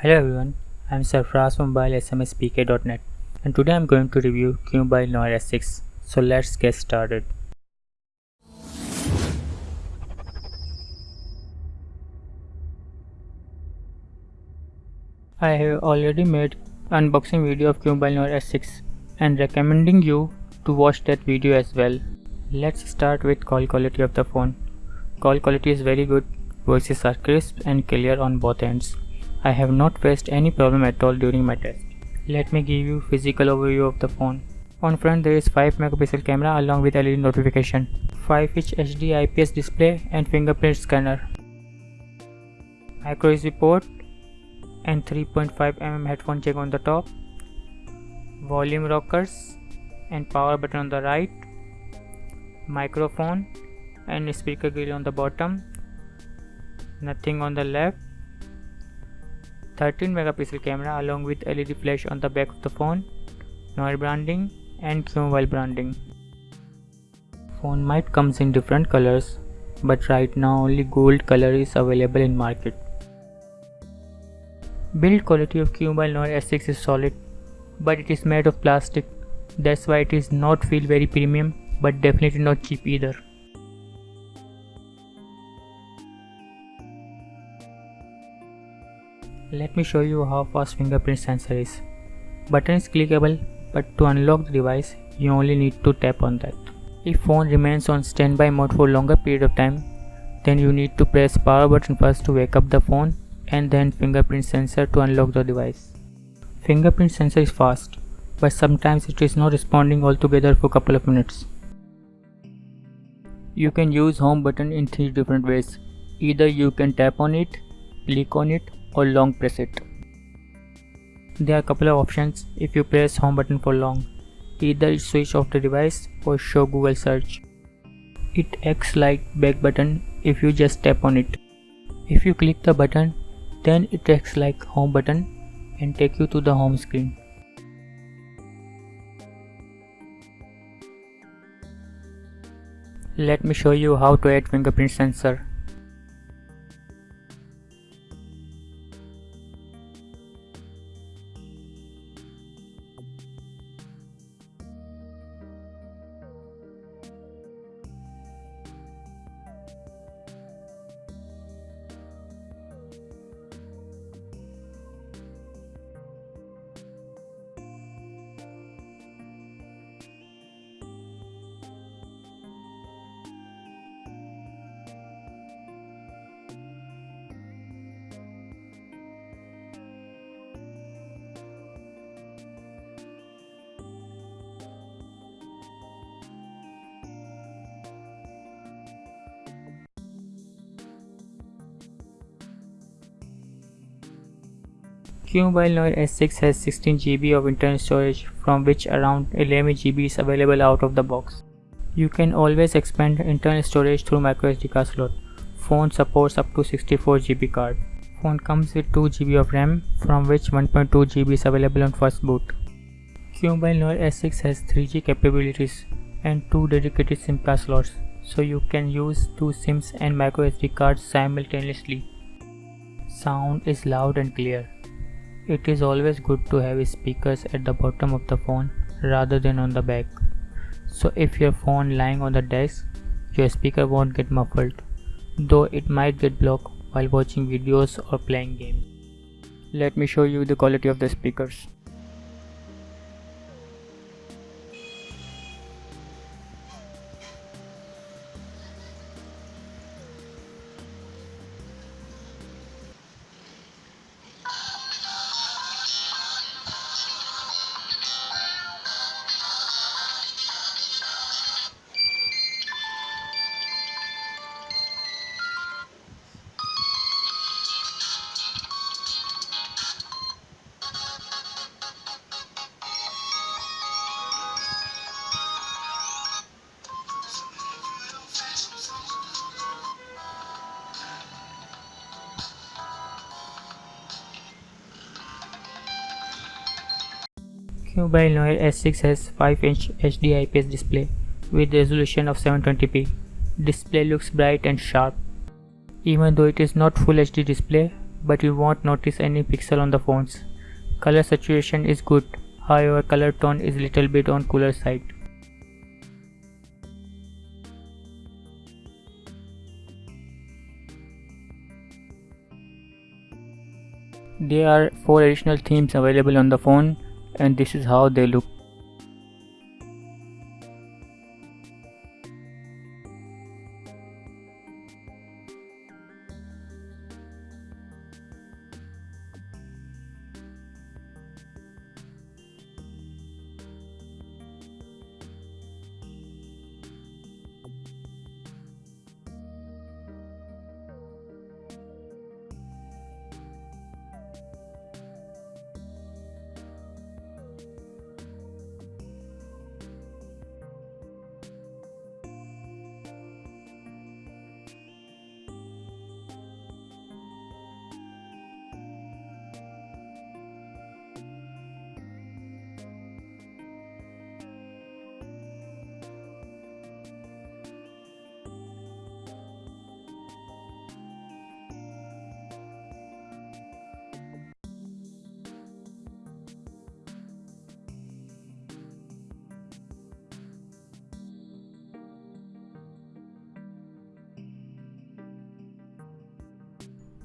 Hello everyone, I am Sarfraz from mobilesmspk.net and today I am going to review QMobile Noir S6. So let's get started. I have already made unboxing video of QMobile Noir S6 and recommending you to watch that video as well. Let's start with call quality of the phone. Call quality is very good, voices are crisp and clear on both ends. I have not faced any problem at all during my test. Let me give you physical overview of the phone. On front there is 5 megapixel camera along with LED notification, 5 inch HD IPS display and fingerprint scanner, micro USB port and 3.5 mm headphone jack on the top, volume rockers and power button on the right, microphone and speaker grill on the bottom, nothing on the left 13 megapixel camera along with LED flash on the back of the phone, Noir branding and QMobile branding. Phone might comes in different colors but right now only gold color is available in market. Build quality of QMobile Noir S6 is solid but it is made of plastic that's why it is not feel very premium but definitely not cheap either. Let me show you how fast fingerprint sensor is. Button is clickable but to unlock the device you only need to tap on that. If phone remains on standby mode for longer period of time then you need to press power button first to wake up the phone and then fingerprint sensor to unlock the device. Fingerprint sensor is fast but sometimes it is not responding altogether for couple of minutes. You can use home button in three different ways. Either you can tap on it, click on it or long press it. There are a couple of options if you press home button for long. Either switch off the device or show Google search. It acts like back button if you just tap on it. If you click the button then it acts like home button and take you to the home screen. Let me show you how to add fingerprint sensor. QMobile Noir S6 has 16GB of internal storage from which around 11GB is available out of the box. You can always expand internal storage through microSD card slot. Phone supports up to 64GB card. Phone comes with 2GB of RAM from which 1.2GB is available on first boot. QMobile Noir S6 has 3G capabilities and 2 dedicated SIM card slots so you can use two SIMs and microSD cards simultaneously. Sound is loud and clear. It is always good to have speakers at the bottom of the phone rather than on the back. So if your phone lying on the desk, your speaker won't get muffled, though it might get blocked while watching videos or playing games. Let me show you the quality of the speakers. Mobile Noir S6 has 5-inch HD IPS display with resolution of 720p. Display looks bright and sharp. Even though it is not full HD display, but you won't notice any pixel on the phones. Color saturation is good, however color tone is little bit on cooler side. There are 4 additional themes available on the phone and this is how they look.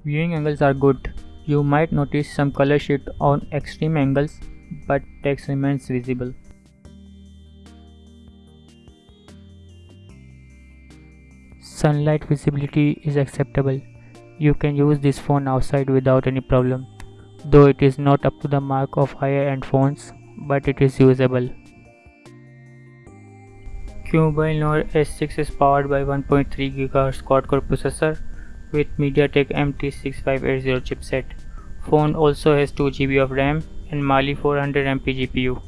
Viewing angles are good. You might notice some color shift on extreme angles, but text remains visible. Sunlight visibility is acceptable. You can use this phone outside without any problem, though it is not up to the mark of higher end phones, but it is usable. Qmobile Noir S6 is powered by 1.3 GHz quad-core processor with MediaTek MT6580 chipset. Phone also has 2GB of RAM and Mali 400MP GPU.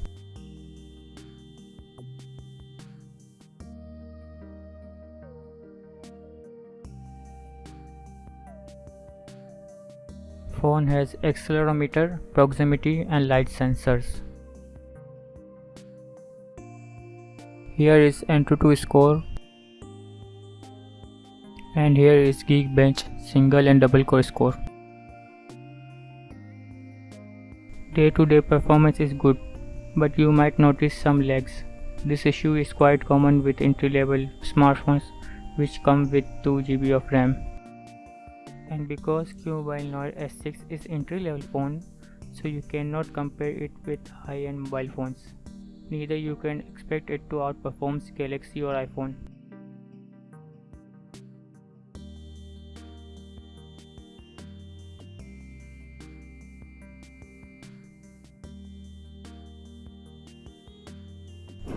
Phone has accelerometer, proximity and light sensors. Here is Antutu score and here is Geekbench single and double core score. Day to day performance is good, but you might notice some lags. This issue is quite common with entry level smartphones which come with 2GB of RAM. And because Qmobile Noir S6 is entry level phone, so you cannot compare it with high-end mobile phones. Neither you can expect it to outperform Galaxy or iPhone.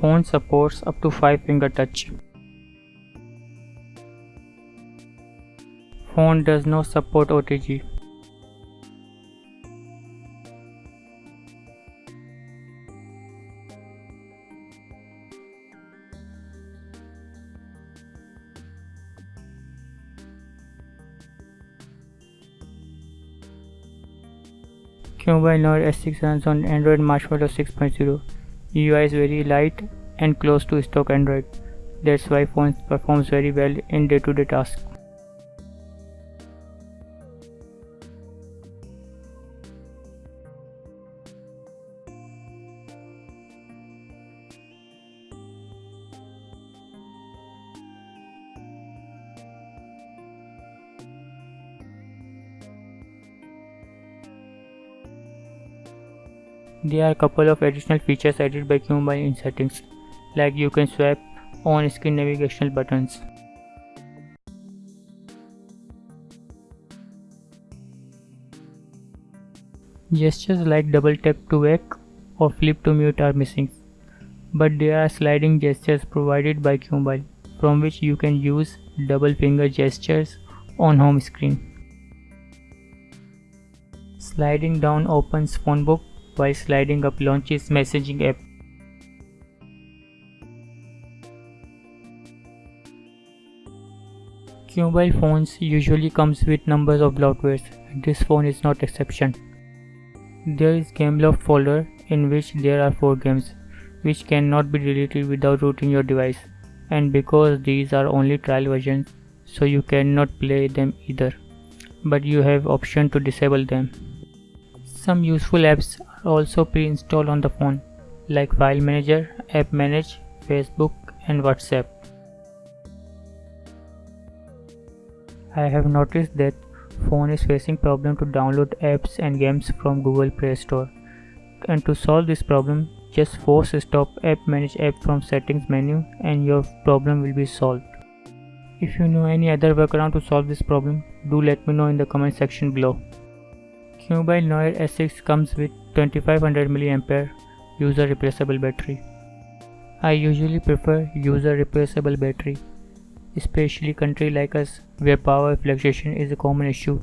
Phone supports up to 5 finger touch. Phone does not support OTG. Qmobile Noir S6 runs on Android Marshmallow 6.0. UI is very light and close to stock Android. That's why phone performs very well in day-to-day -day tasks. There are a couple of additional features added by Qmobile in settings, like you can swap on-screen navigational buttons. Gestures like double tap to wake or flip to mute are missing, but there are sliding gestures provided by Qmobile from which you can use double finger gestures on home screen. Sliding down opens phone book while sliding up launches messaging app. Mobile phones usually comes with numbers of bloatwares this phone is not exception. There is GameLoft folder in which there are 4 games which cannot be deleted without rooting your device and because these are only trial versions so you cannot play them either. but you have option to disable them. Some useful apps also pre-installed on the phone like File Manager, App Manage, Facebook and WhatsApp. I have noticed that phone is facing problem to download apps and games from Google Play Store. And to solve this problem, just force stop app manage app from settings menu and your problem will be solved. If you know any other workaround to solve this problem, do let me know in the comment section below. QMobile Noir S6 comes with 2500 mAh user replaceable battery. I usually prefer user replaceable battery, especially country like us where power fluctuation is a common issue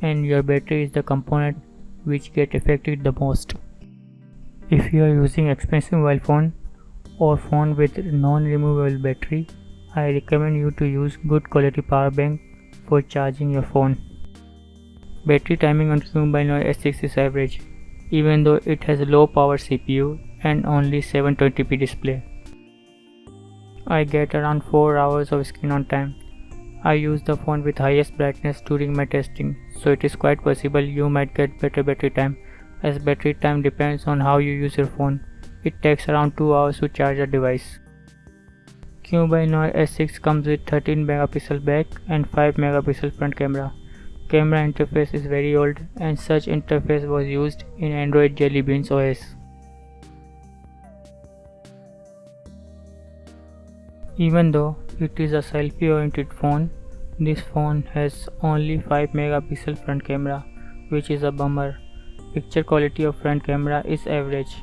and your battery is the component which get affected the most. If you are using expensive mobile phone or phone with non-removable battery, I recommend you to use good quality power bank for charging your phone. Battery timing on Noir S6 is average, even though it has low power CPU and only 720p display. I get around 4 hours of screen on time. I use the phone with highest brightness during my testing, so it is quite possible you might get better battery time as battery time depends on how you use your phone. It takes around 2 hours to charge a device. Noir S6 comes with 13 megapixel back and 5 megapixel front camera. Camera interface is very old and such interface was used in Android Jelly Beans OS. Even though it is a selfie oriented phone, this phone has only 5 megapixel front camera which is a bummer Picture quality of front camera is average.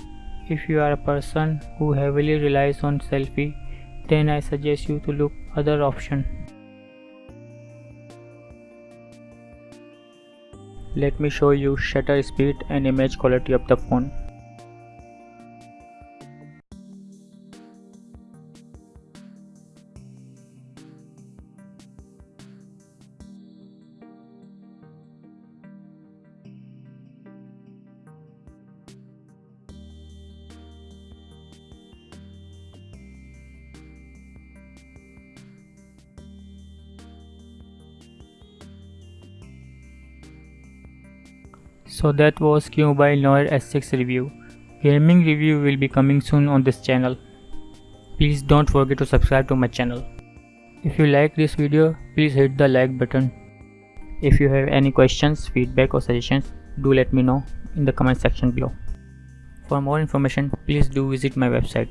If you are a person who heavily relies on selfie, then I suggest you to look other option. Let me show you shutter speed and image quality of the phone. So that was QMobile Noir S6 review. Gaming review will be coming soon on this channel. Please don't forget to subscribe to my channel. If you like this video, please hit the like button. If you have any questions, feedback or suggestions, do let me know in the comment section below. For more information, please do visit my website